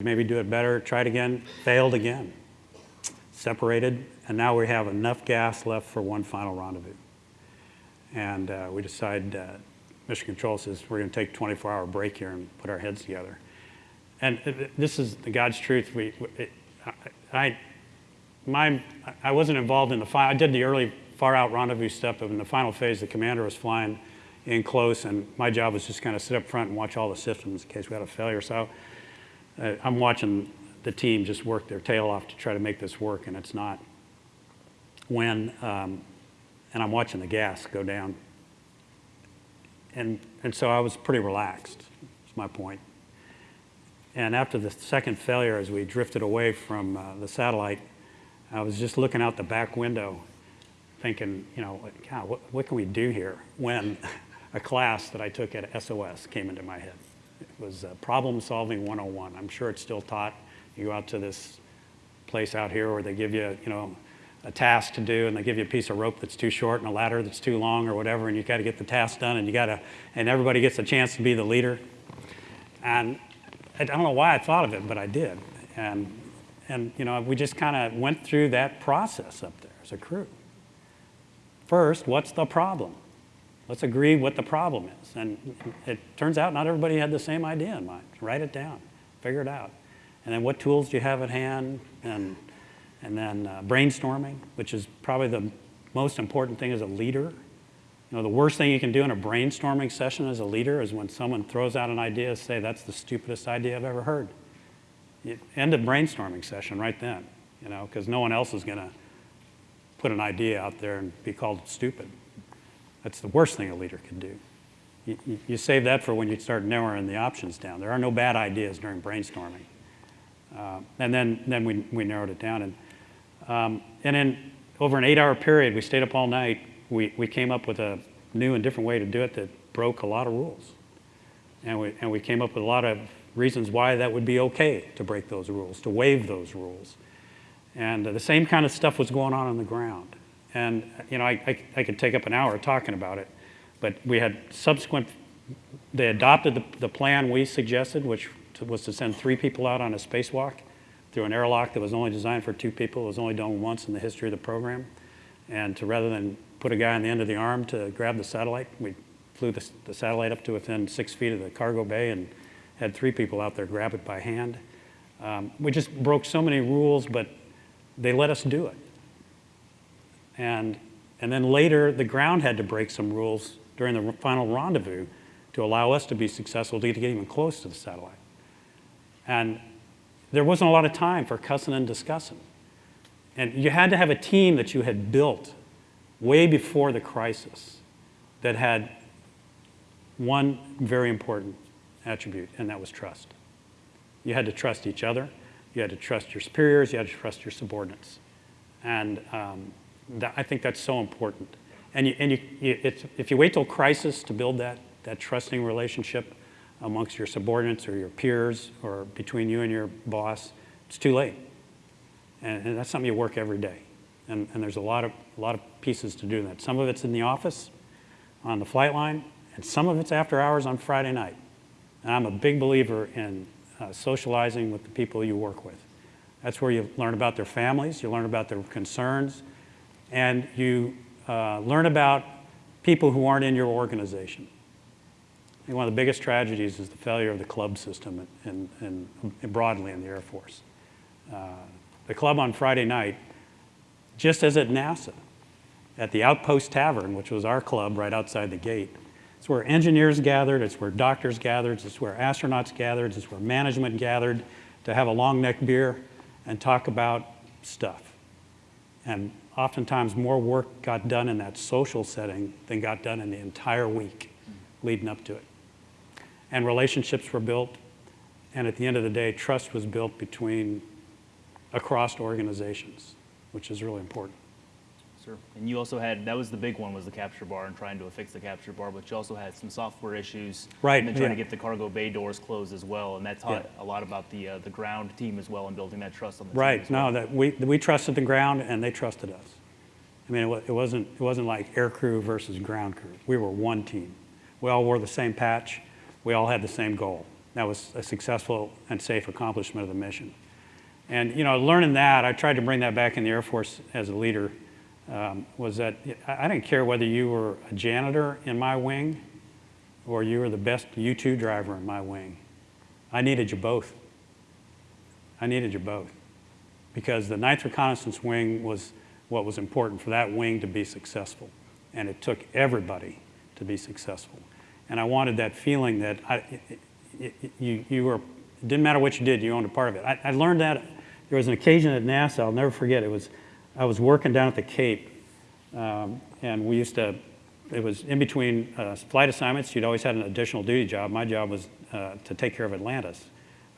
maybe do it better, tried again, failed again, separated, and now we have enough gas left for one final rendezvous. And uh, we decide, uh, Mission Control says, we're going to take a 24-hour break here and put our heads together. And this is the God's truth. We, it, I, my, I wasn't involved in the final, I did the early far out rendezvous stuff, but in the final phase, the commander was flying in close, and my job was just kind of sit up front and watch all the systems in case we had a failure. So uh, I'm watching the team just work their tail off to try to make this work, and it's not. When, um, and I'm watching the gas go down. And, and so I was pretty relaxed, is my point. And after the second failure, as we drifted away from uh, the satellite, I was just looking out the back window thinking, you know, God, what, what can we do here? When a class that I took at SOS came into my head. Was uh, Problem Solving 101. I'm sure it's still taught. You go out to this place out here where they give you, you know, a task to do and they give you a piece of rope that's too short and a ladder that's too long or whatever and you got to get the task done and you got to, and everybody gets a chance to be the leader. And I don't know why I thought of it, but I did. And, and you know, we just kind of went through that process up there as a crew. First, what's the problem? Let's agree what the problem is. And it turns out not everybody had the same idea in mind. Write it down, figure it out. And then what tools do you have at hand? And, and then uh, brainstorming, which is probably the most important thing as a leader. You know, the worst thing you can do in a brainstorming session as a leader is when someone throws out an idea, say, that's the stupidest idea I've ever heard. You end a brainstorming session right then, you know, because no one else is going to put an idea out there and be called stupid. That's the worst thing a leader can do. You, you, save that for when you start narrowing the options down. There are no bad ideas during brainstorming. Uh, and then, then we, we narrowed it down. And, um, and then over an eight-hour period, we stayed up all night. We, we came up with a new and different way to do it that broke a lot of rules. And we, and we came up with a lot of reasons why that would be okay to break those rules, to waive those rules. And uh, the same kind of stuff was going on on the ground. And you know, I, I, I, could take up an hour talking about it, but we had subsequent, they adopted the, the plan we suggested, which was to send three people out on a spacewalk through an airlock that was only designed for two people. It was only done once in the history of the program. And to rather than put a guy on the end of the arm to grab the satellite, we flew the, the satellite up to within six feet of the cargo bay and had three people out there grab it by hand. Um, we just broke so many rules, but they let us do it. And, and then later, the ground had to break some rules during the final rendezvous to allow us to be successful to get even close to the satellite. And there wasn't a lot of time for cussing and discussing. And you had to have a team that you had built way before the crisis that had one very important attribute, and that was trust. You had to trust each other. You had to trust your superiors. You had to trust your subordinates. And um, that, I think that's so important. And, you, and you, you, if you wait till crisis to build that, that trusting relationship amongst your subordinates or your peers or between you and your boss, it's too late. And, and that's something you work every day. And, and there's a lot, of, a lot of pieces to do that. Some of it's in the office, on the flight line, and some of it's after hours on Friday night. And I'm a big believer in uh, socializing with the people you work with. That's where you learn about their families, you learn about their concerns, and you uh, learn about people who aren't in your organization. Think one of the biggest tragedies is the failure of the club system in broadly in the Air Force. Uh, the club on Friday night, just as at NASA, at the Outpost Tavern, which was our club right outside the gate, it's where engineers gathered, it's where doctors gathered, it's where astronauts gathered, it's where management gathered to have a long neck beer and talk about stuff. And oftentimes more work got done in that social setting than got done in the entire week leading up to it. And relationships were built, and at the end of the day, trust was built between across organizations, which is really important. Sure. And you also had, that was the big one, was the capture bar and trying to fix the capture bar, but you also had some software issues. Right. And then trying yeah. to get the cargo bay doors closed as well. And that taught Yeah. a lot about the, uh, the ground team as well and building that trust on the Right, well. no, that we, we trusted the ground and they trusted us. I mean, it it wasn't, it wasn't like air crew versus ground crew. We were one team. We all wore the same patch. We all had the same goal. that was a successful and safe accomplishment of the mission. And you know, learning that, I tried to bring that back in the Air Force as a leader. Um, was that I didn't care whether you were a janitor in my wing or you were the best U-2 driver in my wing. I needed you both. I needed you both because the 9th Reconnaissance Wing was what was important for that wing to be successful. And it took everybody to be successful. And I wanted that feeling that I, it, it, you, you were, it didn't matter what you did, you owned a part of it. I, I learned that, there was an occasion at NASA, I'll never forget, it was, I was working down at the Cape, um, and we used to, it was in between uh, flight assignments, you'd always had an additional duty job. My job was uh, to take care of Atlantis,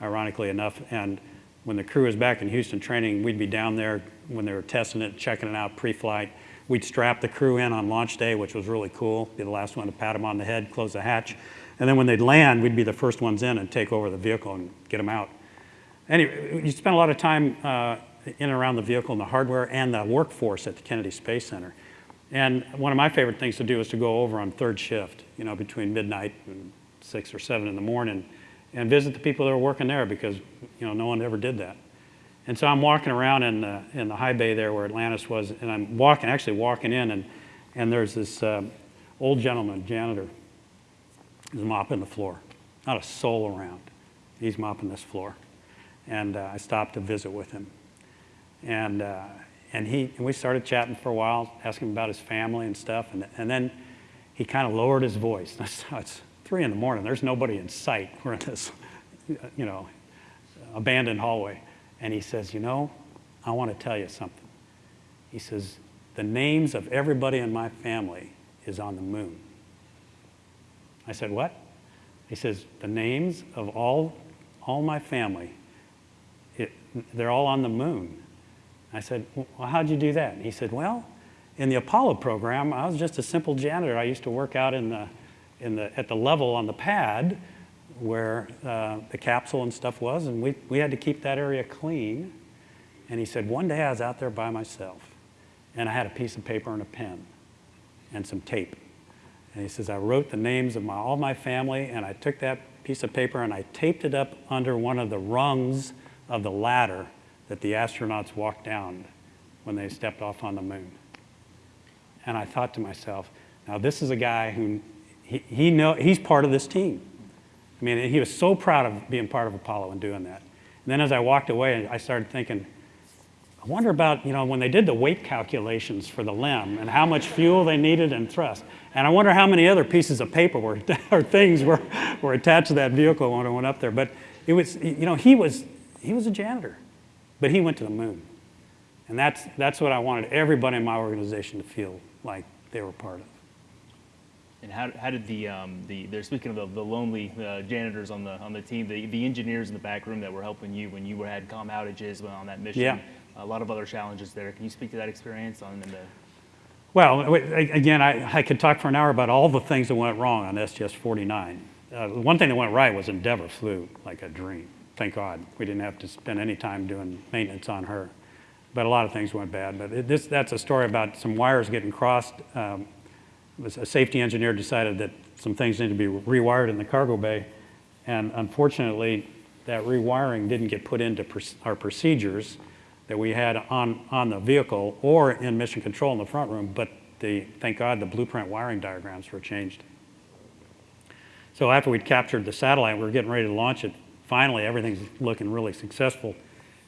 ironically enough. And when the crew was back in Houston training, we'd be down there when they were testing it, checking it out pre-flight. We'd strap the crew in on launch day, which was really cool. Be the last one to pat them on the head, close the hatch. And then when they'd land, we'd be the first ones in and take over the vehicle and get them out. Anyway, you spent a lot of time uh, in and around the vehicle and the hardware and the workforce at the Kennedy Space Center. And one of my favorite things to do is to go over on third shift, you know, between midnight and six or seven in the morning and visit the people that are working there because, you know, no one ever did that. And so I'm walking around in the, in the high bay there where Atlantis was, and I'm walking, actually walking in, and, and there's this um, old gentleman, janitor, who's mopping the floor. Not a soul around. He's mopping this floor. And uh, I stopped to visit with him. And, uh, and, he, and we started chatting for a while, asking him about his family and stuff. And, and then he kind of lowered his voice. It's three in the morning. There's nobody in sight. We're in this, you know, abandoned hallway. And he says, you know, I want to tell you something. He says, the names of everybody in my family is on the moon. I said, what? He says, the names of all, all my family, it, they're all on the moon. I said, well, how'd you do that? And he said, well, in the Apollo program, I was just a simple janitor. I used to work out in the, in the, at the level on the pad where uh, the capsule and stuff was, and we, we had to keep that area clean. And he said, one day I was out there by myself, and I had a piece of paper and a pen and some tape. And he says, I wrote the names of my, all my family, and I took that piece of paper and I taped it up under one of the rungs of the ladder that the astronauts walked down when they stepped off on the moon. And I thought to myself, now this is a guy who, he, he know, he's part of this team. I mean, he was so proud of being part of Apollo and doing that. And then as I walked away, I started thinking, I wonder about, you know, when they did the weight calculations for the LEM and how much fuel they needed and thrust. And I wonder how many other pieces of paper were, or things were, were attached to that vehicle when it went up there. But it was, you know, he was, he was a janitor, but he went to the moon. And that's, that's what I wanted everybody in my organization to feel like they were part of. And how, how did the, um, the they're speaking of the, the lonely uh, janitors on the, on the team, the, the engineers in the back room that were helping you when you were, had com outages on that mission, Yeah. a lot of other challenges there. Can you speak to that experience on the, Well, again, I, I could talk for an hour about all the things that went wrong on STS 49. Uh, one thing that went right was Endeavour flew like a dream. Thank God. We didn't have to spend any time doing maintenance on her. But a lot of things went bad. But this, that's a story about some wires getting crossed. Um, a safety engineer decided that some things needed to be rewired in the cargo bay. And unfortunately, that rewiring didn't get put into our procedures that we had on, on the vehicle or in mission control in the front room, but the, thank God the blueprint wiring diagrams were changed. So after we'd captured the satellite, we were getting ready to launch it. Finally, everything's looking really successful.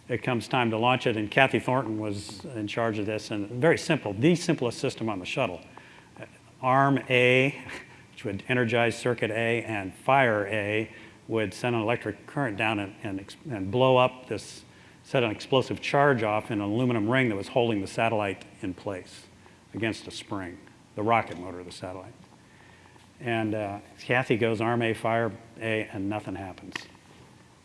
It comes time to launch it, and Kathy Thornton was in charge of this, and very simple, the simplest system on the shuttle. Arm A, which would energize circuit A, and fire A would send an electric current down and, and, and blow up this, set an explosive charge off in an aluminum ring that was holding the satellite in place against a spring, the rocket motor of the satellite. And uh, Kathy goes arm A, fire A, and nothing happens.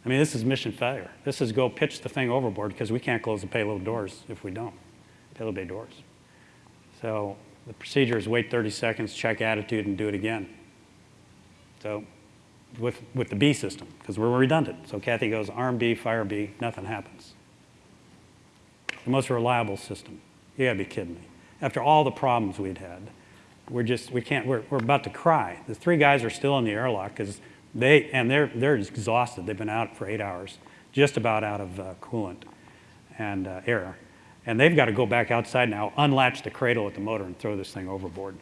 I mean, this is mission failure. This is go pitch the thing overboard because we can't close the payload doors if we don't, payload bay doors. So the procedure is wait 30 seconds, check attitude, and do it again. So with, with the B system, because we're redundant. So Kathy goes arm B, fire B, nothing happens. The most reliable system. You gotta be kidding me. After all the problems we'd had, we're just, we can't, we're, we're about to cry. The three guys are still in the airlock because They, and they're, they're exhausted. They've been out for eight hours, just about out of uh, coolant and uh, air. And they've got to go back outside now, unlatch the cradle at the motor and throw this thing overboard.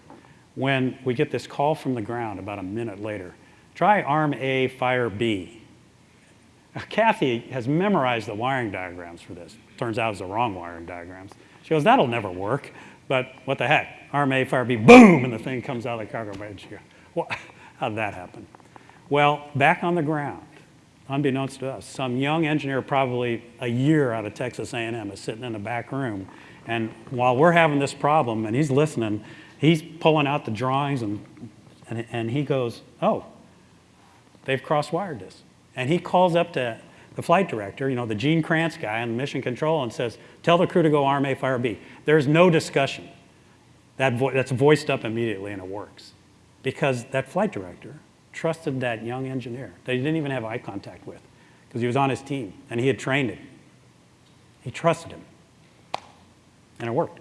When we get this call from the ground about a minute later, try arm A, fire B. Kathy has memorized the wiring diagrams for this. Turns out it's the wrong wiring diagrams. She goes, that'll never work. But what the heck? Arm A, fire B, boom, and the thing comes out of the cargo bay. She goes, well, how'd that happen? Well, back on the ground, unbeknownst to us, some young engineer, probably a year out of Texas A&M, is sitting in the back room. And while we're having this problem and he's listening, he's pulling out the drawings and, and, and he goes, oh, they've cross-wired this. And he calls up to the flight director, you know, the Gene Krantz guy on mission control and says, tell the crew to go arm A, fire B. There's no discussion. That vo that's voiced up immediately and it works. Because that flight director trusted that young engineer that he didn't even have eye contact with because he was on his team and he had trained him. He trusted him. And it worked.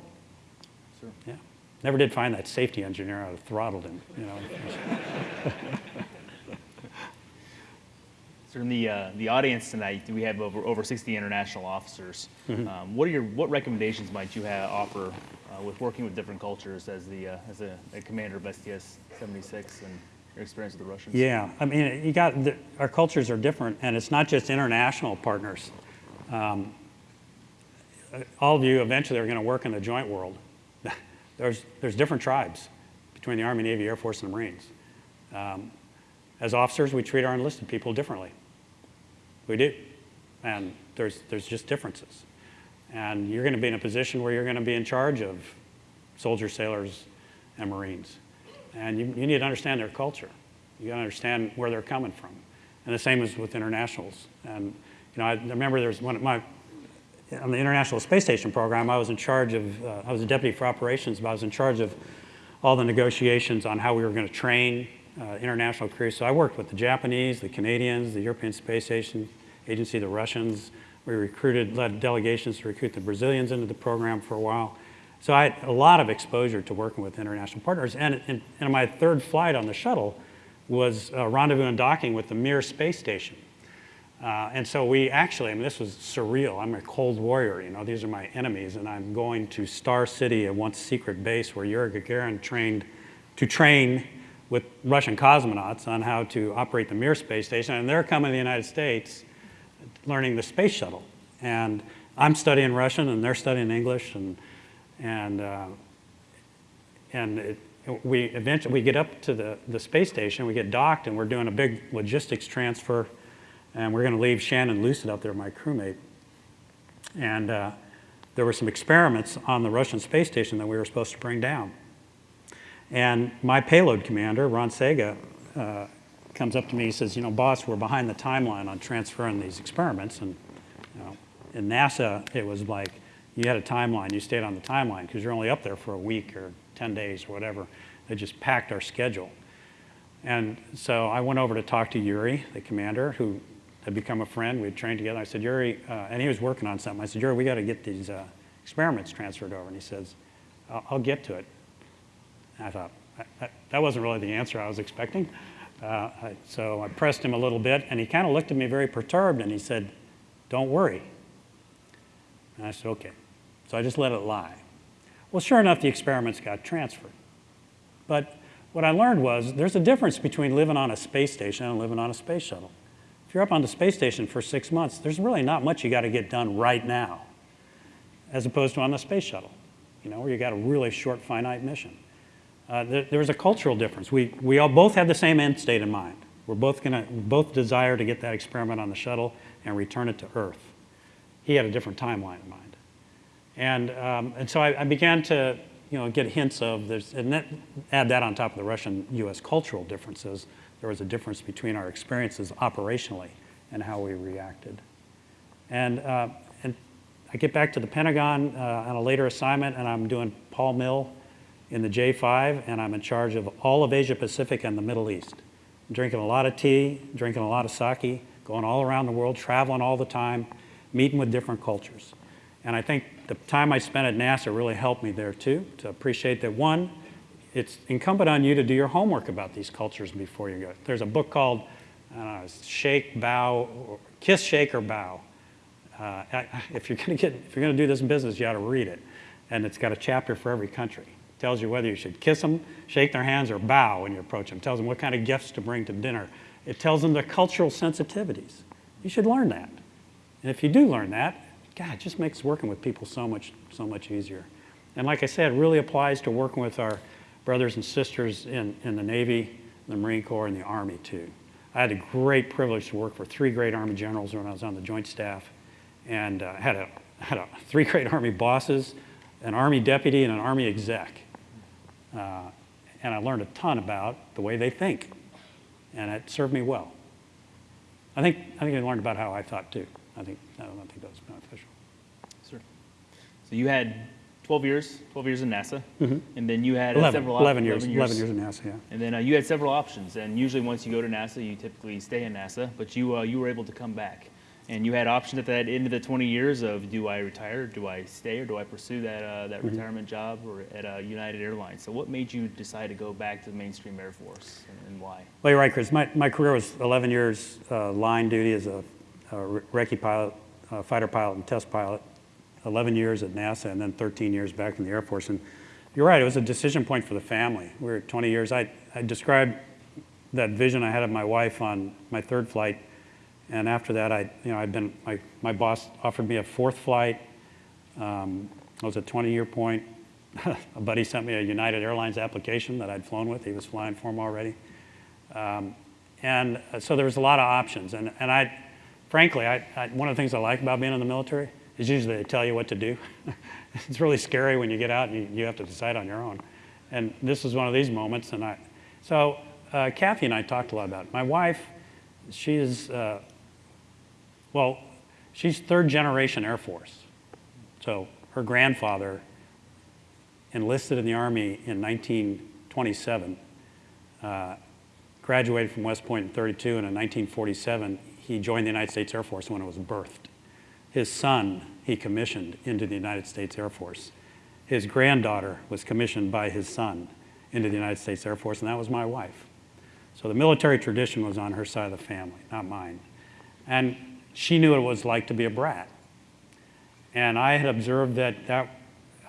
Sure. Yeah. Never did find that safety engineer. I would have throttled him, you know. So in the, uh, the audience tonight, we have over, over 60 international officers. Um, what are your, what recommendations might you have, offer uh, with working with different cultures as the, uh, as a, a commander of STS 76 and your experience with the Russians? Yeah, I mean, you got, the, our cultures are different, and it's not just international partners. Um, all of you eventually are going to work in the joint world. there's, there's different tribes between the Army, Navy, Air Force, and the Marines. Um, as officers, we treat our enlisted people differently. We do. And there's, there's just differences. And you're going to be in a position where you're going to be in charge of soldiers, sailors, and Marines. And you, you need to understand their culture. You got to understand where they're coming from. And the same is with internationals. And you know, I remember there's one of my, on the International Space Station program, I was in charge of, uh, I was a deputy for operations, but I was in charge of all the negotiations on how we were going to train uh, international crews. So I worked with the Japanese, the Canadians, the European Space Station Agency, the Russians. We recruited, led delegations to recruit the Brazilians into the program for a while. So I had a lot of exposure to working with international partners. And, and, and my third flight on the shuttle was uh, rendezvous and docking with the Mir space station. Uh, and so we actually, I mean, this was surreal. I'm a cold warrior, you know, these are my enemies, and I'm going to Star City, a once secret base where Yuri Gagarin trained to train with Russian cosmonauts on how to operate the Mir space station, and they're coming to the United States learning the space shuttle. And I'm studying Russian, and they're studying English, and, and, uh, and it, we eventually, we get up to the, the space station, we get docked, and we're doing a big logistics transfer, and we're gonna leave Shannon Lucid up there, my crewmate. And uh, there were some experiments on the Russian space station that we were supposed to bring down. And my payload commander, Ron Sega, uh, comes up to me, he says, you know, boss, we're behind the timeline on transferring these experiments. And you know, in NASA, it was like, you had a timeline, you stayed on the timeline because you're only up there for a week or 10 days or whatever. They just packed our schedule. And so I went over to talk to Yuri, the commander, who had become a friend. We'd trained together. I said, Yuri, uh, and he was working on something. I said, Yuri, we got to get these uh, experiments transferred over. And he says, I'll, I'll get to it. And I thought, that, that wasn't really the answer I was expecting. Uh, I, so I pressed him a little bit, and he kind of looked at me very perturbed, and he said, don't worry. And I said, okay. So I just let it lie. Well, sure enough, the experiments got transferred. But what I learned was there's a difference between living on a space station and living on a space shuttle. If you're up on the space station for six months, there's really not much you got to get done right now, as opposed to on the space shuttle, you know, where you got a really short, finite mission. Uh, there, there was a cultural difference. We, we all both had the same end state in mind. We're both going to both desire to get that experiment on the shuttle and return it to Earth. He had a different timeline in mind. And, um, and so I, I, began to you know, get hints of this, and that, add that on top of the Russian-U.S. cultural differences. There was a difference between our experiences operationally and how we reacted. And, uh, and I get back to the Pentagon uh, on a later assignment, and I'm doing Pol-Mil in the J5, and I'm in charge of all of Asia Pacific and the Middle East. I'm drinking a lot of tea, drinking a lot of sake, going all around the world, traveling all the time, meeting with different cultures. And I think the time I spent at NASA really helped me there too, to appreciate that one, it's incumbent on you to do your homework about these cultures before you go. There's a book called shake, bow, kiss, shake, or bow. Uh, if you're going to get, if you're to do this in business, you ought to read it, and it's got a chapter for every country. Tells you whether you should kiss them, shake their hands, or bow when you approach them. Tells them what kind of gifts to bring to dinner. It tells them their cultural sensitivities. You should learn that. And if you do learn that, God, it just makes working with people so much, so much easier. And like I said, it really applies to working with our brothers and sisters in, in the Navy, the Marine Corps, and the Army too. I had a great privilege to work for three great Army generals when I was on the Joint Staff, and uh, had a had a, three great Army bosses, an Army deputy, and an Army exec. Uh, and I learned a ton about the way they think, and it served me well. I think I think I learned about how I thought too. I think I don't think that was beneficial. Sure. So you had 12 years, 12 years in NASA, and then you had uh, 11, several op- 11 years, 11 years in NASA, yeah. And then uh, you had several options, and usually once you go to NASA, you typically stay in NASA, but you uh, you were able to come back, and you had options at that end of the 20 years of do I retire, do I stay, or do I pursue that uh, that retirement job or at uh, United Airlines? So what made you decide to go back to the mainstream Air Force, and, and why? Well, you're right, Chris. My, my career was 11 years uh, line duty as a, a recce pilot, uh, fighter pilot, and test pilot. 11 years at NASA, and then 13 years back in the Air Force. And you're right, it was a decision point for the family. We were 20 years. I, I described that vision I had of my wife on my third flight, and after that, I, you know, I'd been my, my boss offered me a fourth flight. Um, it was a 20-year point. a buddy sent me a United Airlines application that I'd flown with. He was flying for him already. Um, and uh, so there was a lot of options. And, and I, frankly, I, I, one of the things I like about being in the military is usually they tell you what to do. it's really scary when you get out and you, you have to decide on your own. And this is one of these moments. And I, so uh, Kathy and I talked a lot about it. My wife, she is, uh, well, she's third generation Air Force. So her grandfather enlisted in the Army in 1927 uh, graduated from West Point in 32, and in 1947, he joined the United States Air Force when it was birthed. His son, he commissioned into the United States Air Force. His granddaughter was commissioned by his son into the United States Air Force, and that was my wife. So the military tradition was on her side of the family, not mine. And she knew what it was like to be a brat. And I had observed that, that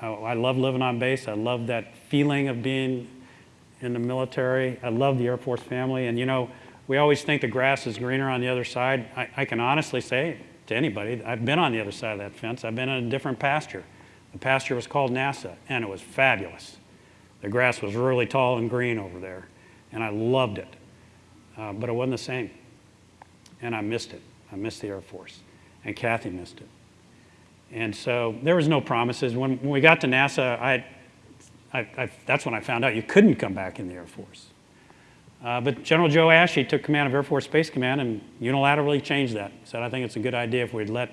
I love living on base. I love that feeling of being in the military. I love the Air Force family. And you know, we always think the grass is greener on the other side. I, I can honestly say to anybody, I've been on the other side of that fence. I've been in a different pasture. The pasture was called NASA, and it was fabulous. The grass was really tall and green over there, and I loved it. Uh, but it wasn't the same. And I missed it. I missed the Air Force. And Kathy missed it. And so there was no promises. When, when we got to NASA, I, I, I, that's when I found out you couldn't come back in the Air Force. Uh, but General Joe Ashy took command of Air Force Space Command and unilaterally changed that. Said, I think it's a good idea if we'd let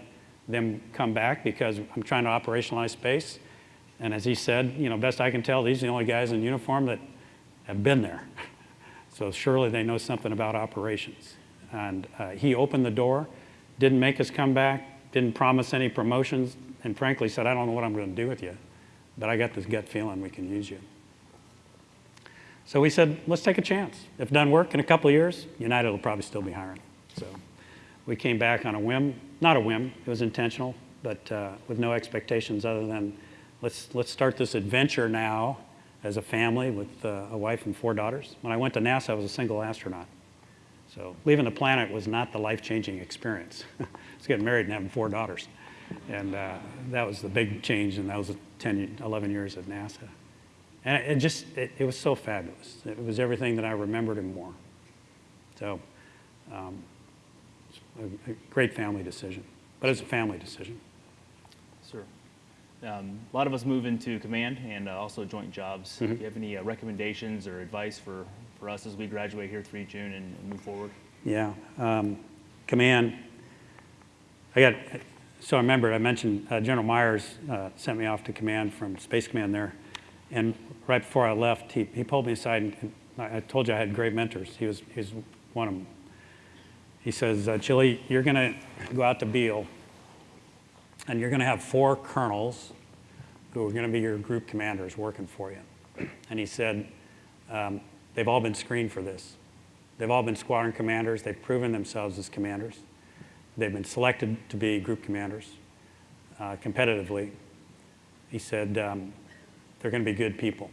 them come back because I'm trying to operationalize space. And as he said, you know, best I can tell, these are the only guys in uniform that have been there. so surely they know something about operations. And uh, he opened the door, didn't make us come back, didn't promise any promotions, and frankly said, I don't know what I'm going to do with you, but I got this gut feeling we can use you. So we said, let's take a chance. If it doesn't work in a couple of years, United will probably still be hiring. So we came back on a whim, not a whim, it was intentional, but uh, with no expectations other than let's, let's start this adventure now as a family with uh, a wife and four daughters. When I went to NASA, I was a single astronaut. So leaving the planet was not the life-changing experience. it's getting married and having four daughters. And uh, that was the big change, and that was 10, 11 years at NASA. And it, just, it, it, was so fabulous. It was everything that I remembered and more. So, um, a, a, great family decision. But it's a family decision. Sure. Um, a lot of us move into command and uh, also joint jobs. Mm-hmm. Do you have any uh, recommendations or advice for, for us as we graduate here 3 June and, and move forward? Yeah. Um, command, I got, so I remember I mentioned uh, General Myers uh, sent me off to command from Space Command there. And right before I left, he, he pulled me aside, and I told you I had great mentors. He was, he was one of them. He says, uh, Chili, you're going to go out to Beale, and you're going to have four colonels who are going to be your group commanders working for you. And he said, um, they've all been screened for this. They've all been squadron commanders. They've proven themselves as commanders. They've been selected to be group commanders uh, competitively. He said, um, they're going to be good people.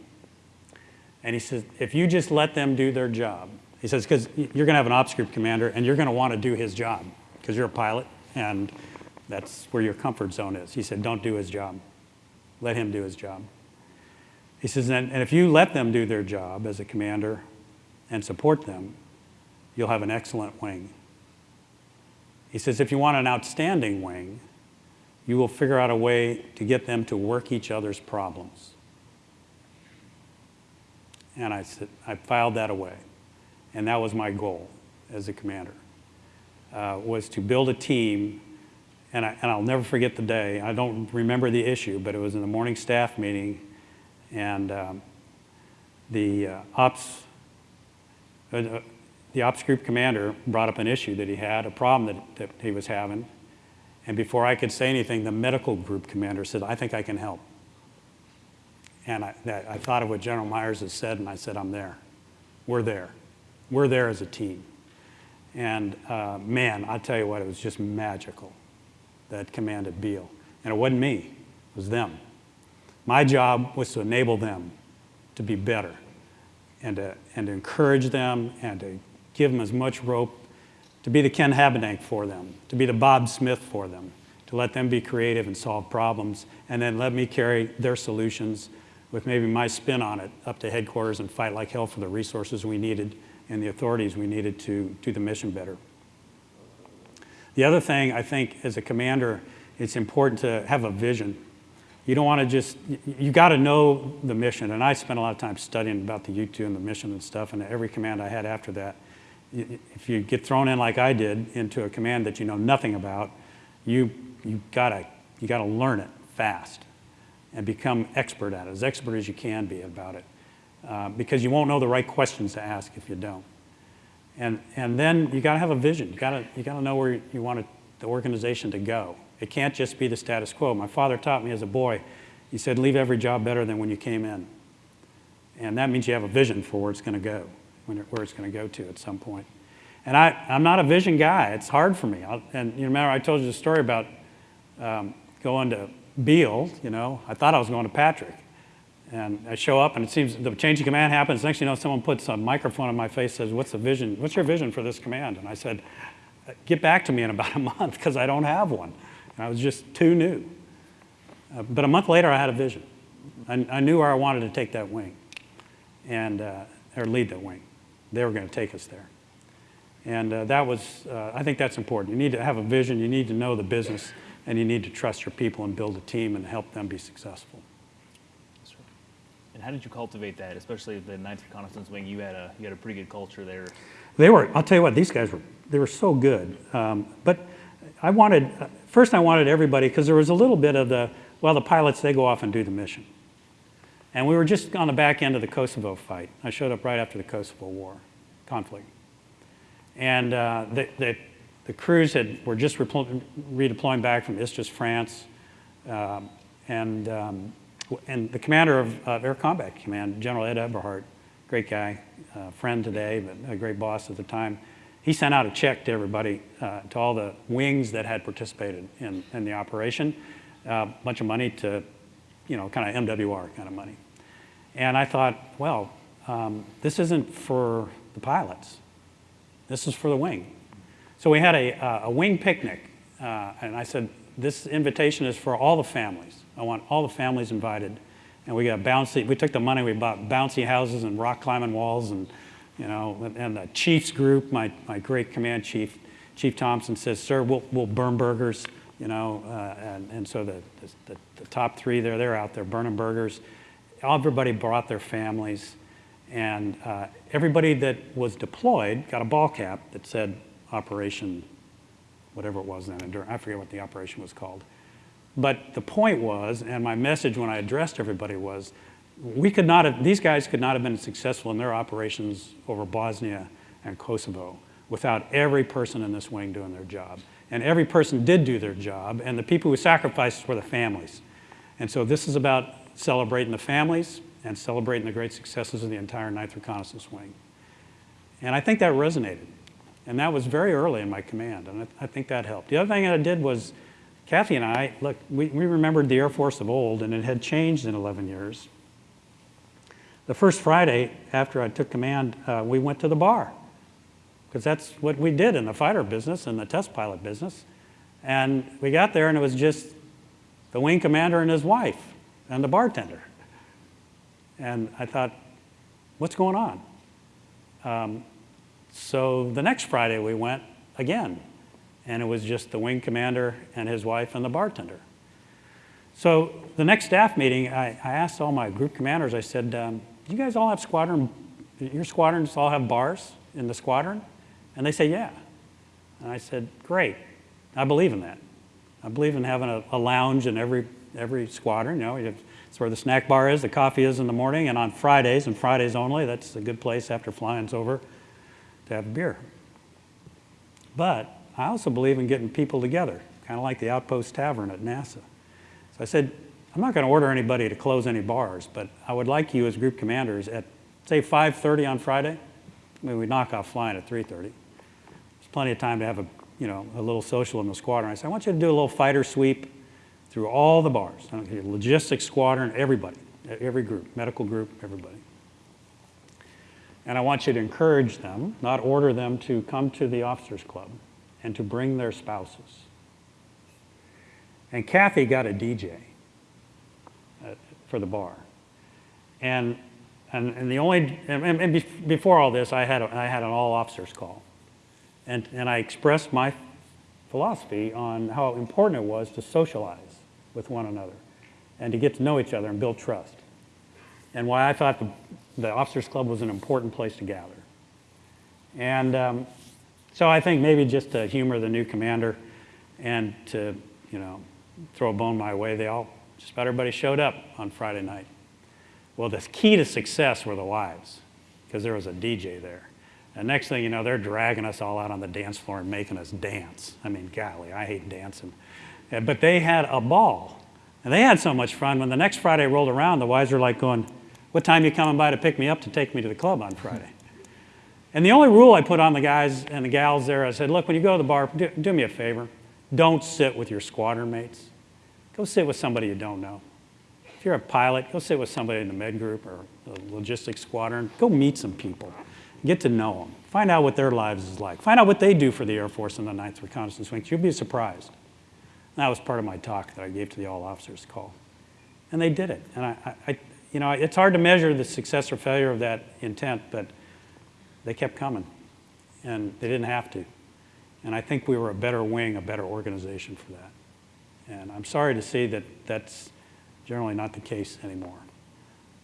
And he says, if you just let them do their job, he says, because you're going to have an ops group commander and you're going to want to do his job because you're a pilot and that's where your comfort zone is. He said, don't do his job. Let him do his job. He says, and, and if you let them do their job as a commander and support them, you'll have an excellent wing. He says, if you want an outstanding wing, you will figure out a way to get them to work each other's problems. And I, said, I filed that away. And that was my goal as a commander, uh, was to build a team. And, I, and I'll never forget the day. I don't remember the issue, but it was in the morning staff meeting. And um, the uh, ops, uh, the ops group commander brought up an issue that he had, a problem that, that he was having. And before I could say anything, the medical group commander said, I think I can help. And I, I thought of what General Myers has said, and I said, I'm there. We're there. We're there as a team. And uh, man, I tell you what, it was just magical, that command at Beale. And it wasn't me, it was them. My job was to enable them to be better and to, and to encourage them and to give them as much rope, to be the Ken Habedank for them, to be the Bob Smith for them, to let them be creative and solve problems, and then let me carry their solutions with maybe my spin on it up to headquarters and fight like hell for the resources we needed and the authorities we needed to do the mission better. The other thing I think as a commander, it's important to have a vision. You don't want to just, you got to know the mission. And I spent a lot of time studying about the U-2 and the mission and stuff, and every command I had after that. If you get thrown in like I did into a command that you know nothing about, you, you gotta, you gotta learn it fast and become expert at it, as expert as you can be about it. Uh, because you won't know the right questions to ask if you don't. And, and then you gotta have a vision. You gotta, you gotta know where you want the organization to go. It can't just be the status quo. My father taught me as a boy, he said, leave every job better than when you came in. And that means you have a vision for where it's gonna go, when it, where it's gonna go to at some point. And I, I'm not a vision guy. It's hard for me. I'll, and you remember I told you the story about um, going to Beale, you know, I thought I was going to Patrick. And I show up and it seems the change of command happens. Next thing you know, someone puts a microphone on my face says, what's the vision? What's your vision for this command? And I said, get back to me in about a month because I don't have one. And I was just too new. Uh, but a month later, I had a vision. I, I, knew where I wanted to take that wing and, uh, or lead that wing. They were going to take us there. And uh, that was, uh, I think that's important. You need to have a vision, you need to know the business, and you need to trust your people and build a team and help them be successful. And how did you cultivate that, especially the 9th Reconnaissance Wing? You had a you had a pretty good culture there. They were. I'll tell you what. These guys were. They were so good. Um, but I wanted first. I wanted everybody because there was a little bit of the well. The pilots they go off and do the mission, and we were just on the back end of the Kosovo fight. I showed up right after the Kosovo War conflict, and uh, the, the, the crews had were just redeploying back from Istres, France, um, and um, and the commander of, Air Combat Command, General Ed Eberhart, great guy, uh, friend today, but a great boss at the time, he sent out a check to everybody, uh, to all the wings that had participated in, in the operation, a uh, bunch of money to, you know, kind of MWR kind of money. And I thought, well, um, this isn't for the pilots. This is for the wing. So we had a, uh, a wing picnic, uh, and I said, this invitation is for all the families. I want all the families invited. And we got a bouncy, we took the money, we bought bouncy houses and rock climbing walls and, you know, and the chief's group, my, my great command chief, Chief Thompson says, sir, we'll, we'll burn burgers, you know, uh, and, and so the, the, the, top three there, they're out there burning burgers. Everybody brought their families and uh, everybody that was deployed got a ball cap that said Operation, whatever it was then, I forget what the operation was called. But the point was, and my message when I addressed everybody was, we could not have, these guys could not have been successful in their operations over Bosnia and Kosovo without every person in this wing doing their job. And every person did do their job, and the people who sacrificed were the families. And so this is about celebrating the families and celebrating the great successes of the entire 9th Reconnaissance Wing. And I think that resonated. And that was very early in my command, and I, I think that helped. The other thing I did was, Kathy and I, look, we, we remembered the Air Force of old, and it had changed in 11 years. The first Friday after I took command, uh, we went to the bar, because that's what we did in the fighter business and the test pilot business. And we got there, and it was just the wing commander and his wife and the bartender. And I thought, what's going on? Um, so the next Friday we went again, and it was just the wing commander and his wife and the bartender. So the next staff meeting, I, I asked all my group commanders, I said, um, do you guys all have squadron, your squadrons all have bars in the squadron? And they say, yeah. And I said, great, I believe in that. I believe in having a, a lounge in every, every squadron, you know, it's where the snack bar is, the coffee is in the morning, and on Fridays, and Fridays only, that's a good place after flying's over to have a beer. But I also believe in getting people together, kind of like the Outpost Tavern at NASA. So I said, I'm not going to order anybody to close any bars, but I would like you as group commanders at, say, 5.30 on Friday, I mean, we knock off flying at 3.30. There's plenty of time to have a, you know, a little social in the squadron. I said, I want you to do a little fighter sweep through all the bars, logistics squadron, everybody, every group, medical group, everybody. And I want you to encourage them, not order them to come to the officers club and to bring their spouses. And Kathy got a DJ uh, for the bar. And, and, and the only, and, and before all this, I had, a, I had an all officers call. And, and I expressed my philosophy on how important it was to socialize with one another and to get to know each other and build trust. And why I thought the, the officers club was an important place to gather. And um, so I think maybe just to humor the new commander and to, you know, throw a bone my way, they all, just about everybody showed up on Friday night. Well, the key to success were the wives, because there was a DJ there. And next thing you know, they're dragging us all out on the dance floor and making us dance. I mean, golly, I hate dancing. But they had a ball. And they had so much fun. When the next Friday rolled around, the wives were like going, what time you coming by to pick me up to take me to the club on Friday? And the only rule I put on the guys and the gals there, I said, look, when you go to the bar, do, do me a favor. Don't sit with your squadron mates. Go sit with somebody you don't know. If you're a pilot, go sit with somebody in the med group or the logistics squadron. Go meet some people. Get to know them. Find out what their lives is like. Find out what they do for the Air Force in the 9th Reconnaissance Wing. You'll be surprised. That was part of my talk that I gave to the all officers call. And they did it. And I, I, you know, it's hard to measure the success or failure of that intent, but they kept coming. And they didn't have to. And I think we were a better wing, a better organization for that. And I'm sorry to see that that's generally not the case anymore.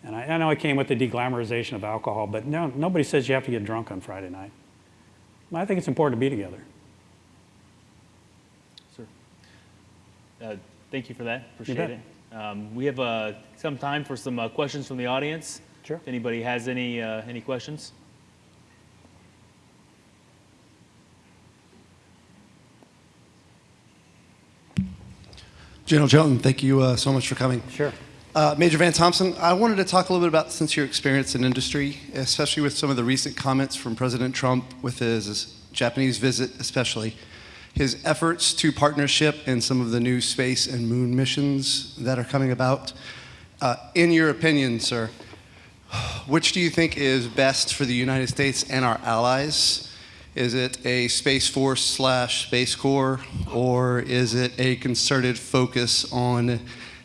And I, I know I came with the deglamorization of alcohol, but no, nobody says you have to get drunk on Friday night. I think it's important to be together. Sir. Uh, Thank you for that. Appreciate it. Um, We have uh, some time for some uh, questions from the audience. Sure. If anybody has any, uh, any questions? General Jones, thank you uh, so much for coming. Sure. Uh, Major Van Thompson, I wanted to talk a little bit about since your experience in industry, especially with some of the recent comments from President Trump with his, his Japanese visit, especially his efforts to partnership in some of the new space and moon missions that are coming about. Uh, in your opinion, sir, which do you think is best for the United States and our allies? Is it a Space Force slash Space Corps, or is it a concerted focus on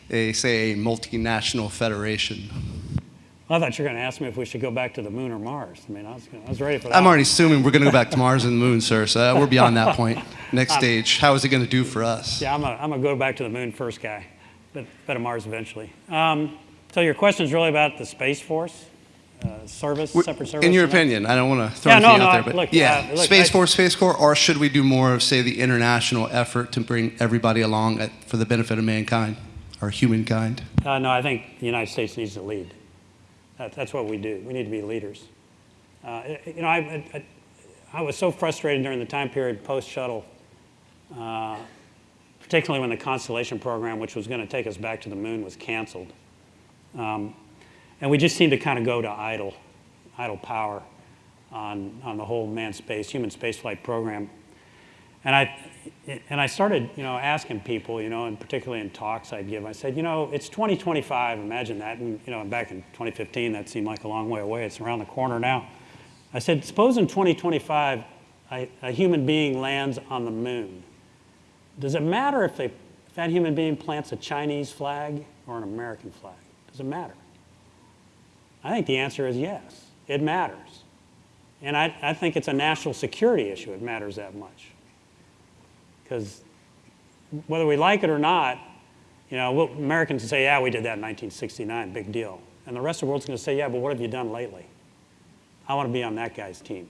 a, say, a multinational federation? I thought you were going to ask me if we should go back to the moon or Mars. I mean, I was, I was ready for that. I'm already assuming we're going to go back to Mars and the Moon, sir. So we're beyond that point. Next stage, how is it going to do for us? Yeah, I'm I'm a go back to the moon first guy, but, but to Mars eventually. Um, so your question is really about the Space Force uh, service, separate service? In your opinion, I don't want to throw Yeah, anything no, out there, but look, yeah, uh, look, Space I- Force, Space Corps, or should we do more of, say, the international effort to bring everybody along at, for the benefit of mankind or humankind? Uh, no, I think the United States needs to lead. That, that's what we do. We need to be leaders. Uh, you know, I, I, I was so frustrated during the time period post shuttle, uh, particularly when the Constellation program, which was going to take us back to the moon, was canceled. Um, and we just seemed to kind of go to idle, idle power. on, on the whole manned space, human spaceflight program. And I, and I started, you know, asking people, you know, and particularly in talks I'd give, I said, you know, it's 2025, imagine that. And, you know, back in 2015, that seemed like a long way away. It's around the corner now. I said, suppose in 2025, a, a human being lands on the moon. Does it matter if, they, if that human being plants a Chinese flag or an American flag? Does it matter? I think the answer is yes. It matters. And I, I think it's a national security issue. It matters that much. Because whether we like it or not, you know, we'll, Americans say, yeah, we did that in 1969, big deal. And the rest of the world's going to say, yeah, but what have you done lately? I want to be on that guy's team.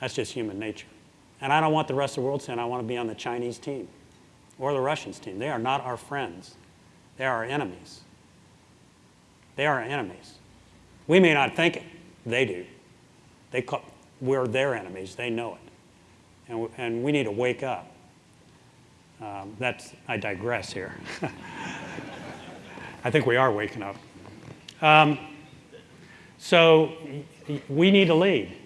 That's just human nature. And I don't want the rest of the world saying, I want to be on the Chinese team or the Russians team. They are not our friends. They are our enemies. They are our enemies. We may not think it. They do. They call, we're their enemies. They know it. And, and we need to wake up. Um, that's, I digress here. I think we are waking up. Um, so we need to lead.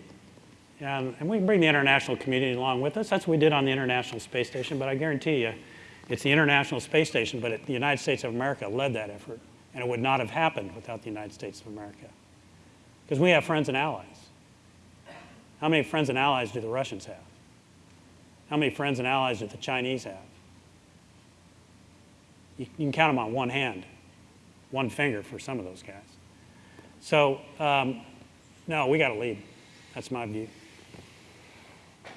Um, and we can bring the international community along with us. That's what we did on the International Space Station, but I guarantee you, it's the International Space Station, but it, the United States of America led that effort, and it would not have happened without the United States of America. Because we have friends and allies. How many friends and allies do the Russians have? How many friends and allies do the Chinese have? You, can count them on one hand, one finger for some of those guys. So, um, no, we got to lead. That's my view.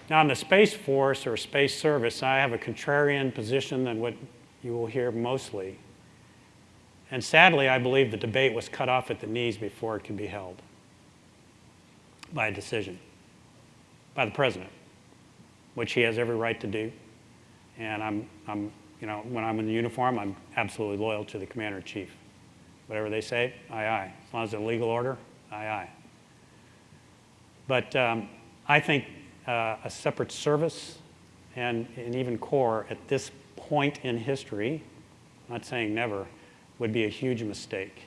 Now, in the Space Force or Space Service, I have a contrarian position than what you will hear mostly. And sadly, I believe the debate was cut off at the knees before it could be held by a decision by the president, which he has every right to do. And I'm, I'm, you know, when I'm in the uniform, I'm absolutely loyal to the commander in chief. Whatever they say, aye, aye. As long as it's a legal order, aye, aye. But um, I think uh, a separate service and, and even Corps at this point in history, not saying never, would be a huge mistake.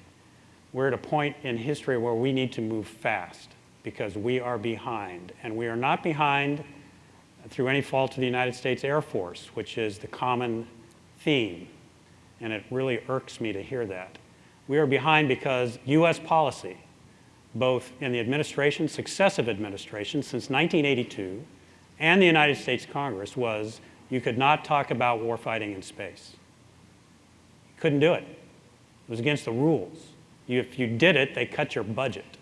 We're at a point in history where we need to move fast because we are behind. And we are not behind through any fault of the United States Air Force, which is the common theme. And it really irks me to hear that. We are behind because US policy, both in the administration, successive administrations since 1982, and the United States Congress was you could not talk about warfighting in space. You couldn't do it. It was against the rules. You, if you did it, they cut your budget.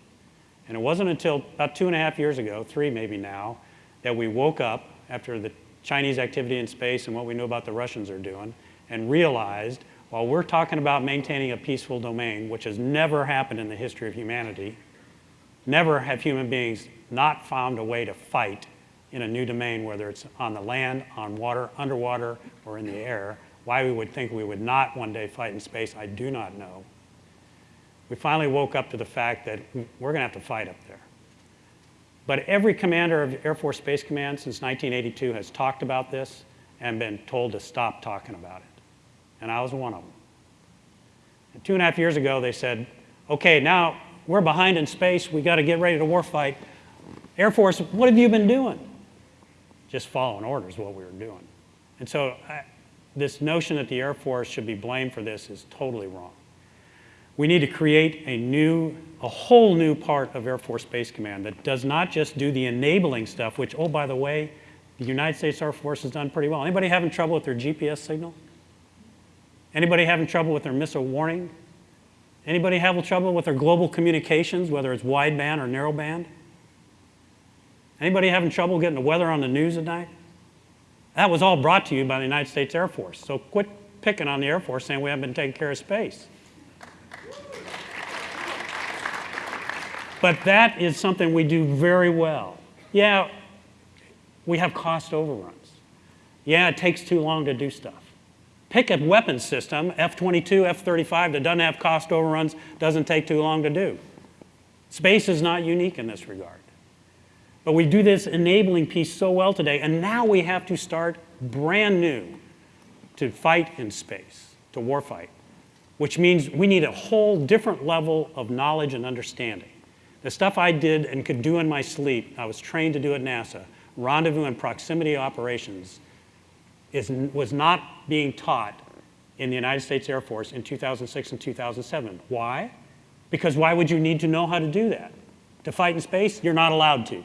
And it wasn't until about two and a half years ago, three maybe now, that we woke up after the Chinese activity in space and what we knew about the Russians are doing and realized while we're talking about maintaining a peaceful domain, which has never happened in the history of humanity, never have human beings not found a way to fight in a new domain, whether it's on the land, on water, underwater, or in the air. Why we would think we would not one day fight in space, I do not know. We finally woke up to the fact that we're going to have to fight up there. But every commander of Air Force Space Command since 1982 has talked about this and been told to stop talking about it. And I was one of them. And two and a half years ago, they said, okay, now we're behind in space. We got to get ready to warfight. Air Force, what have you been doing? Just following orders, what we were doing. And so I, this notion that the Air Force should be blamed for this is totally wrong. We need to create a new, a whole new part of Air Force Space Command that does not just do the enabling stuff, which, oh, by the way, the United States Air Force has done pretty well. Anybody having trouble with their GPS signal? Anybody having trouble with their missile warning? Anybody having trouble with their global communications, whether it's wideband or narrowband? Anybody having trouble getting the weather on the news at night? That was all brought to you by the United States Air Force. So quit picking on the Air Force saying we haven't been taking care of space. But that is something we do very well. Yeah, we have cost overruns. Yeah, it takes too long to do stuff. Pick a weapons system, F-22, F-35, that doesn't have cost overruns, doesn't take too long to do. Space is not unique in this regard. But we do this enabling piece so well today, and now we have to start brand new to fight in space, to warfight, which means we need a whole different level of knowledge and understanding The stuff I did and could do in my sleep, I was trained to do at NASA, rendezvous and proximity operations, is, was not being taught in the United States Air Force in 2006 and 2007. Why? Because why would you need to know how to do that? To fight in space, you're not allowed to.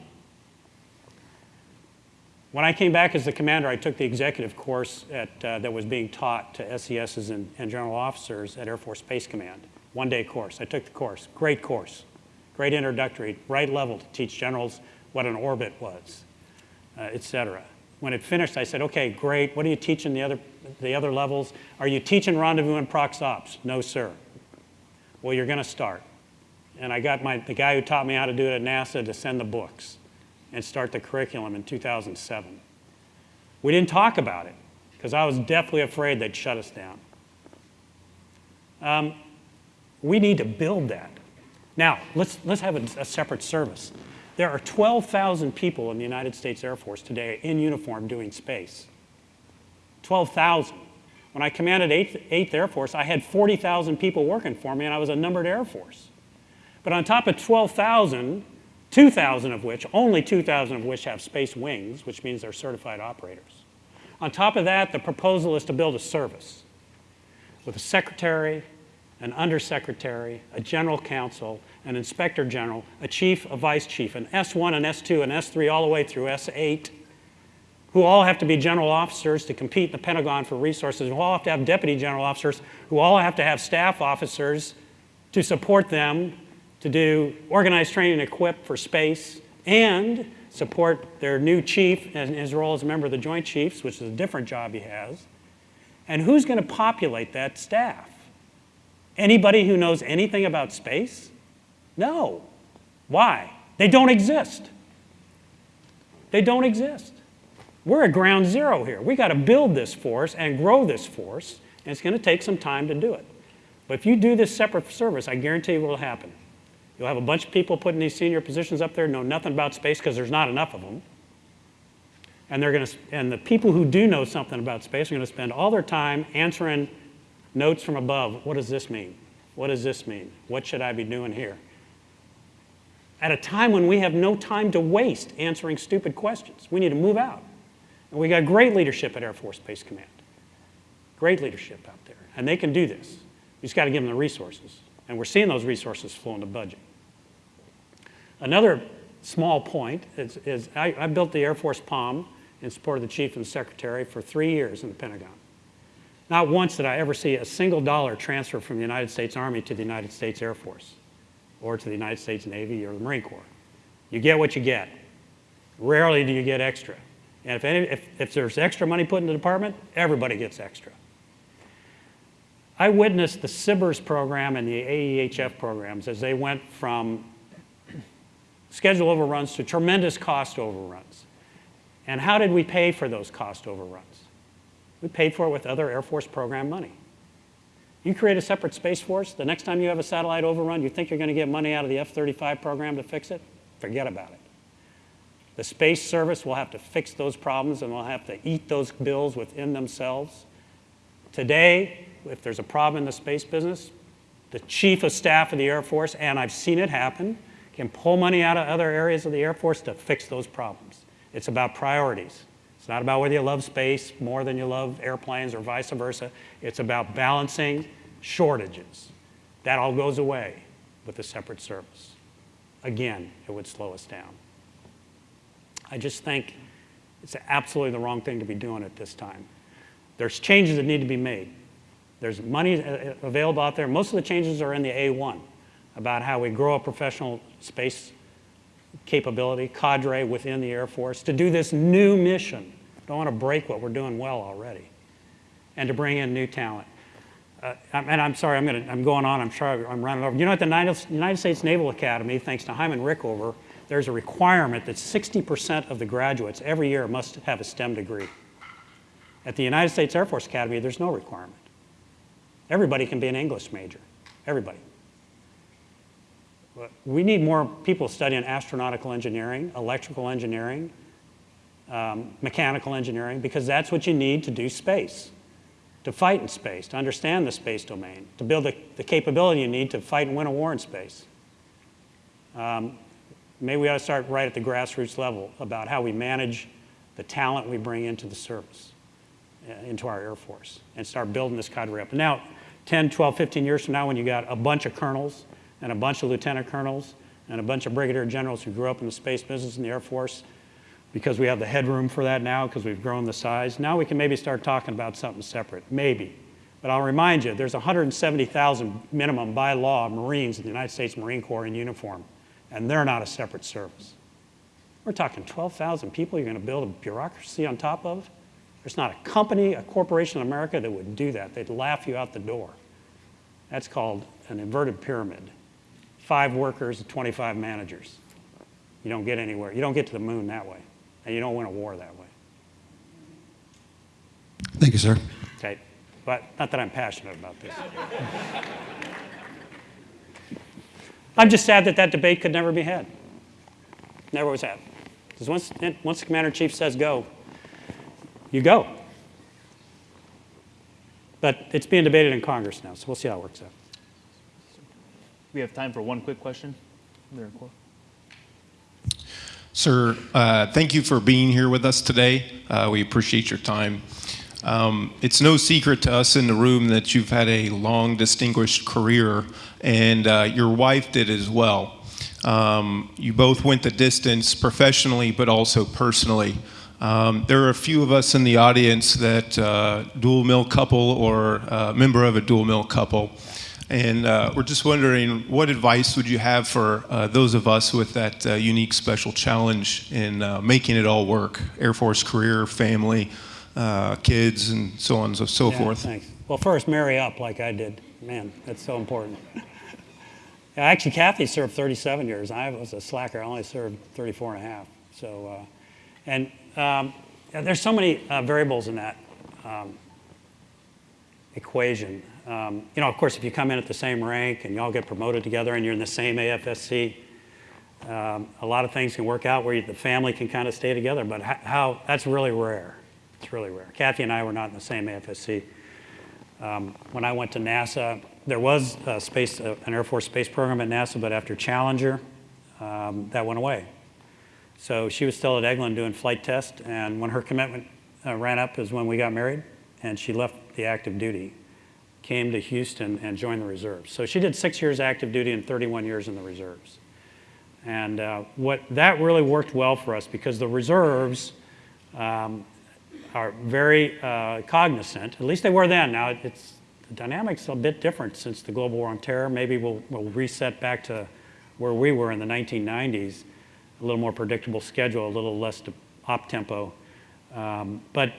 When I came back as the commander, I took the executive course at, uh, that was being taught to SESs and, and general officers at Air Force Space Command. One day course. I took the course. Great course. Great introductory, right level to teach generals what an orbit was, uh, et cetera. When it finished, I said, okay, great. What are you teaching the other, the other levels? Are you teaching rendezvous and prox ops? No, sir. Well, you're going to start. And I got my, the guy who taught me how to do it at NASA to send the books and start the curriculum in 2007. We didn't talk about it because I was deathly afraid they'd shut us down. Um, we need to build that. Now, let's, let's have a, a separate service. There are 12,000 people in the United States Air Force today in uniform doing space. 12,000. When I commanded 8th, 8th Air Force, I had 40,000 people working for me, and I was a numbered Air Force. But on top of 12,000, 2,000 of which, only 2,000 of which have space wings, which means they're certified operators. On top of that, the proposal is to build a service with a secretary, an undersecretary, a general counsel, an inspector general, a chief, a vice chief, an S1, an S2, an S3, all the way through S8, who all have to be general officers to compete in the Pentagon for resources, who all have to have deputy general officers, who all have to have staff officers to support them to do organized training and equip for space and support their new chief in his role as a member of the Joint Chiefs, which is a different job he has. And who's going to populate that staff? Anybody who knows anything about space? No. Why? They don't exist. They don't exist. We're at ground zero here. We got to build this force and grow this force, and it's going to take some time to do it. But if you do this separate service, I guarantee you will happen. You'll have a bunch of people put in these senior positions up there know nothing about space because there's not enough of them. And, they're going to, and the people who do know something about space are going to spend all their time answering notes from above. What does this mean? What does this mean? What should I be doing here? At a time when we have no time to waste answering stupid questions. We need to move out. And we got great leadership at Air Force Space Command. Great leadership out there. And they can do this. You just got to give them the resources. And we're seeing those resources flow in the budget. Another small point is, is I, I, built the Air Force POM in support of the Chief and the Secretary for three years in the Pentagon. Not once did I ever see a single dollar transfer from the United States Army to the United States Air Force or to the United States Navy or the Marine Corps. You get what you get. Rarely do you get extra. And if, any, if, if there's extra money put in the department, everybody gets extra. I witnessed the SBIRS program and the AEHF programs as they went from schedule overruns to tremendous cost overruns. And how did we pay for those cost overruns? We paid for it with other Air Force program money. You create a separate Space Force, the next time you have a satellite overrun, you think you're going to get money out of the F-35 program to fix it? Forget about it. The Space Service will have to fix those problems and will have to eat those bills within themselves. Today, if there's a problem in the space business, the Chief of Staff of the Air Force, and I've seen it happen, can pull money out of other areas of the Air Force to fix those problems. It's about priorities. Not about whether you love space more than you love airplanes or vice versa. It's about balancing shortages. That all goes away with a separate service. Again, it would slow us down. I just think it's absolutely the wrong thing to be doing at this time. There's changes that need to be made. There's money uh, available out there. Most of the changes are in the A1 about how we grow a professional space capability, cadre within the Air Force to do this new mission. Don't want to break what we're doing well already. And to bring in new talent. Uh, and I'm sorry, I'm, gonna, I'm going on, I'm sorry, I'm running over. You know, at the United States Naval Academy, thanks to Hyman Rickover, there's a requirement that 60% of the graduates every year must have a STEM degree. At the United States Air Force Academy, there's no requirement. Everybody can be an English major, everybody. We need more people studying astronautical engineering, electrical engineering, um, mechanical engineering, because that's what you need to do space, to fight in space, to understand the space domain, to build the, the capability you need to fight and win a war in space. um, maybe we ought to start right at the grassroots level about how we manage the talent we bring into the service, uh, into our Air Force, and start building this cadre up. Now, 10, 12, 15 years from now, when you got a bunch of colonels and a bunch of lieutenant colonels and a bunch of brigadier generals who grew up in the space business in the Air Force, because we have the headroom for that now, because we've grown the size, now we can maybe start talking about something separate, maybe. But I'll remind you, there's 170,000 minimum by law Marines in the United States Marine Corps in uniform, and they're not a separate service. We're talking 12,000 people you're going to build a bureaucracy on top of? There's not a company, a corporation in America that would do that. They'd laugh you out the door. That's called an inverted pyramid. Five workers, 25 managers. You don't get anywhere. You don't get to the moon that way, and you don't win a war that way. Thank you, sir. Okay, but not that I'm passionate about this. I'm just sad that that debate could never be had. Never was had. Because once, once the commander in chief says go, you go. But it's being debated in Congress now, so we'll see how it works out. We have time for one quick question. There, Cor- Sir, uh, thank you for being here with us today. Uh, we appreciate your time. Um, it's no secret to us in the room that you've had a long, distinguished career, and uh, your wife did as well. Um, you both went the distance professionally, but also personally. Um, there are a few of us in the audience that uh, dual mil couple or uh, member of a dual mil couple. And uh, we're just wondering, what advice would you have for uh, those of us with that uh, unique special challenge in uh, making it all work? Air Force career, family, uh, kids, and so on and so, so Yeah, forth. Thanks. Well, first, marry up like I did. Man, that's so important. Actually, Kathy served 37 years. I was a slacker. I only served 34 and a half. So, uh, and um, there's so many uh, variables in that um, equation. Um, you know, of course, if you come in at the same rank and you all get promoted together and you're in the same AFSC, um, a lot of things can work out where you, the family can kind of stay together. But how, that's really rare. It's really rare. Kathy and I were not in the same AFSC. Um, when I went to NASA, there was a space, uh, an Air Force space program at NASA, but after Challenger, um, that went away. So she was still at Eglin doing flight test, and when her commitment uh, ran up is when we got married, and she left the active duty, came to Houston and joined the reserves. So she did six years active duty and 31 years in the reserves. And uh, what that really worked well for us because the reserves um, are very uh, cognizant, at least they were then. Now it's the dynamics a bit different since the global war on terror. Maybe we'll, we'll reset back to where we were in the 1990s, a little more predictable schedule, a little less op tempo. Um, but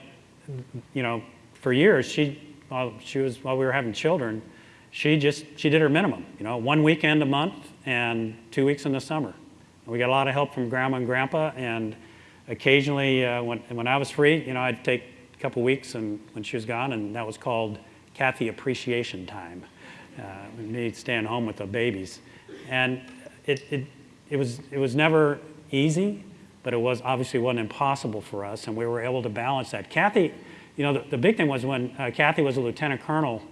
you know, for years she while she was while we were having children, she just she did her minimum. You know, one weekend a month and two weeks in the summer. We got a lot of help from grandma and grandpa, and occasionally uh, when when I was free, you know, I'd take a couple weeks and when she was gone, and that was called Kathy appreciation time. Uh, me staying home with the babies, and it, it it was it was never easy, but it was obviously wasn't impossible for us, and we were able to balance that. Kathy, you know, the, the big thing was when uh, Kathy was a lieutenant colonel,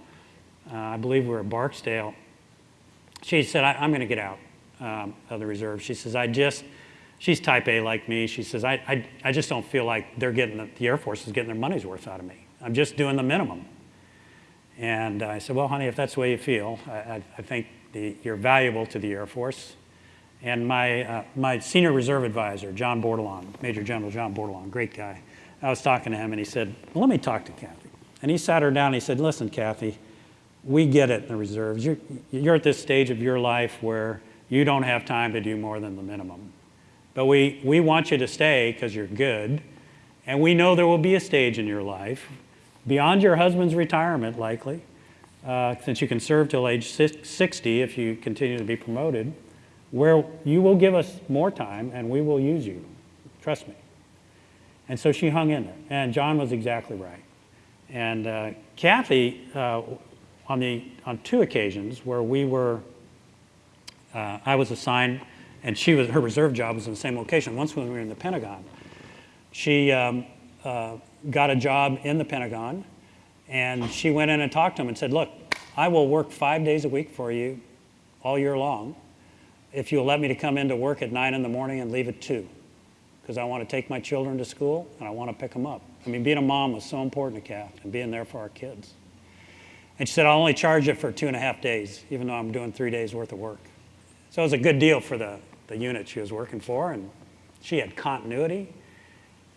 uh, I believe we were at Barksdale. She said, I, am going to get out um, of the reserve. She says, I just, she's type A like me. She says, I, I, I just don't feel like they're getting, the, the Air Force is getting their money's worth out of me. I'm just doing the minimum. And I said, well, honey, if that's the way you feel, I, I, I think the, you're valuable to the Air Force. And my, uh, my senior reserve advisor, John Bordelon, Major General John Bordelon, great guy, I was talking to him and he said, well, let me talk to Kathy. And he sat her down and he said, listen, Kathy, we get it in the reserves. You're, you're at this stage of your life where you don't have time to do more than the minimum. But we, we want you to stay because you're good. And we know there will be a stage in your life, beyond your husband's retirement likely, uh, since you can serve till age 60 if you continue to be promoted, where you will give us more time and we will use you. Trust me. And so she hung in there. And John was exactly right. And uh, Kathy, uh, on, the, on two occasions where we were, uh, I was assigned, and she was, her reserve job was in the same location. Once when we were in the Pentagon, she um, uh, got a job in the Pentagon, and she went in and talked to him and said, look, I will work five days a week for you all year long, if you'll let me to come in to work at nine in the morning and leave at two, because I want to take my children to school and I want to pick them up. I mean, being a mom was so important to Kath and being there for our kids. And she said, I'll only charge it for two and a half days, even though I'm doing three days worth of work. So it was a good deal for the, the unit she was working for, and she had continuity.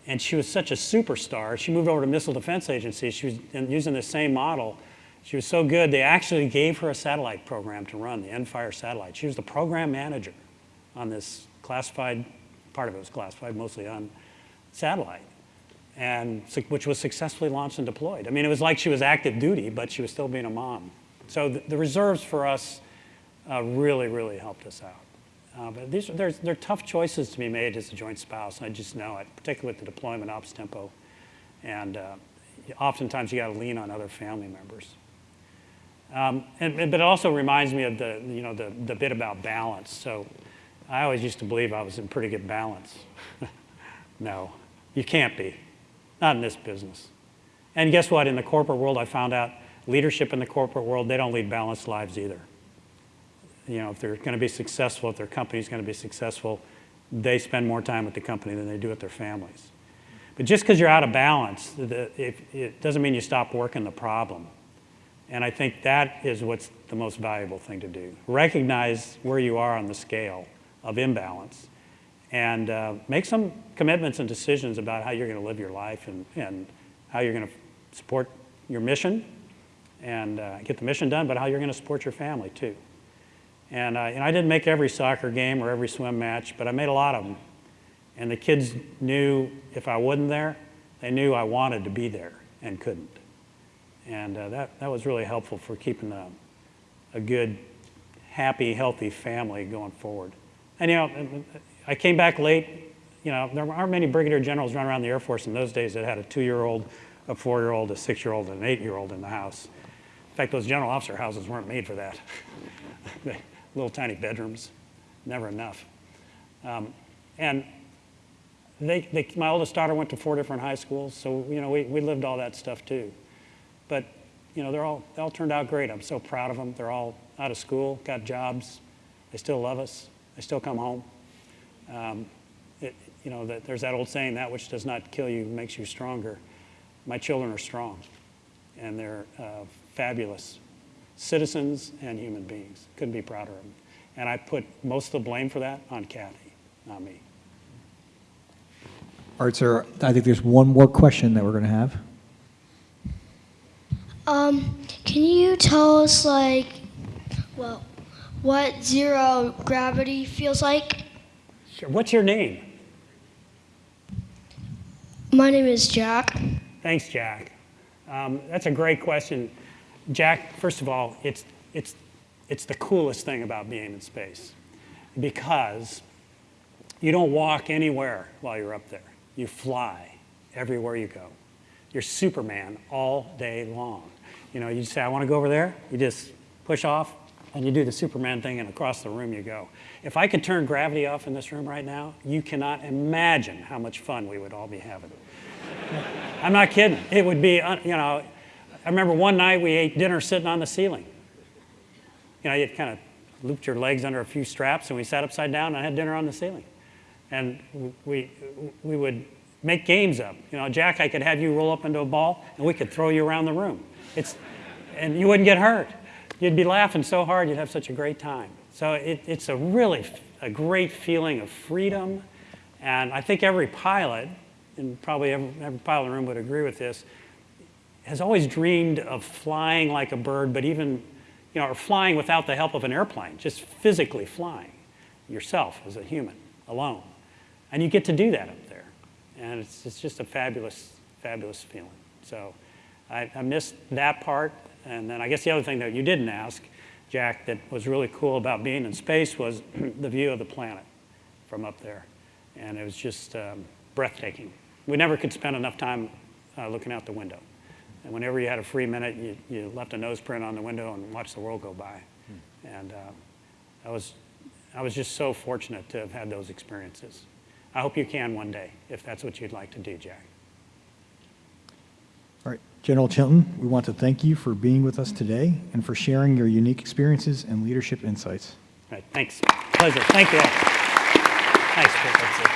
And she was such a superstar. She moved over to Missile Defense Agency. She was using the same model. She was so good, they actually gave her a satellite program to run, the NFIRE satellite. She was the program manager on this classified, part of it was classified, mostly on satellite, and which was successfully launched and deployed. I mean, it was like she was active duty, but she was still being a mom. So the, the reserves for us uh, really, really helped us out. Uh, but these are, there's, they're tough choices to be made as a joint spouse. I just know it, particularly with the deployment ops tempo. And uh, oftentimes you got to lean on other family members. Um, and- but it also reminds me of the, you know, the, the bit about balance. So I always used to believe I was in pretty good balance. no, you can't be, not in this business. And guess what? In the corporate world, I found out leadership in the corporate world, they don't lead balanced lives either you know, if they're going to be successful, if their company's going to be successful, they spend more time with the company than they do with their families. But just because you're out of balance, the, if, it doesn't mean you stop working the problem. And I think that is what's the most valuable thing to do. Recognize where you are on the scale of imbalance and uh, make some commitments and decisions about how you're going to live your life and, and how you're going to support your mission and uh, get the mission done, but how you're going to support your family too. And, uh, and I didn't make every soccer game or every swim match, but I made a lot of them. And the kids knew if I wasn't there, they knew I wanted to be there and couldn't. And uh, that, that was really helpful for keeping a, a good, happy, healthy family going forward. And you know, I came back late. You know, there aren't many brigadier generals running around the Air Force in those days that had a two-year-old, a four-year-old, a six-year-old, and an eight-year-old in the house. In fact, those general officer houses weren't made for that. Little tiny bedrooms, never enough. Um, and they, they, my oldest daughter went to four different high schools, so you know we, we lived all that stuff too. But you know they're all they all turned out great. I'm so proud of them. They're all out of school, got jobs. They still love us. They still come home. Um, it, you know that there's that old saying, "That which does not kill you makes you stronger." My children are strong, and they're uh, fabulous citizens and human beings. Couldn't be prouder of them. And I put most of the blame for that on Kathy, not me. All right, sir, I think there's one more question that we're going to have. Um, can you tell us, like, well, what zero gravity feels like? Sure. What's your name? My name is Jack. Thanks, Jack. Um, that's a great question. Jack, first of all, it's, it's, it's the coolest thing about being in space because you don't walk anywhere while you're up there. You fly everywhere you go. You're Superman all day long. You know, you say, I want to go over there. You just push off and you do the Superman thing and across the room you go. If I could turn gravity off in this room right now, you cannot imagine how much fun we would all be having. I'm not kidding. It would be, uh, you know, I remember one night we ate dinner sitting on the ceiling. You know, you kind of looped your legs under a few straps and we sat upside down and had dinner on the ceiling. And we, we would make games up. You know, Jack, I could have you roll up into a ball and we could throw you around the room. It's, and you wouldn't get hurt. You'd be laughing so hard, you'd have such a great time. So it, it's a really a great feeling of freedom. And I think every pilot, and probably every, every pilot in the room would agree with this, has always dreamed of flying like a bird, but even, you know, or flying without the help of an airplane, just physically flying yourself as a human alone. And you get to do that up there. And it's, it's just a fabulous, fabulous feeling. So I, I missed that part. And then I guess the other thing that you didn't ask, Jack, that was really cool about being in space was the view of the planet from up there. And it was just um, breathtaking. We never could spend enough time uh, looking out the window. And whenever you had a free minute, you, you left a nose print on the window and watched the world go by. And uh, I, was, I was just so fortunate to have had those experiences. I hope you can one day, if that's what you'd like to do, Jack. General Chilton, we want to thank you for being with us today and for sharing your unique experiences and leadership insights. All right, thanks. Pleasure. Thank you. Chris.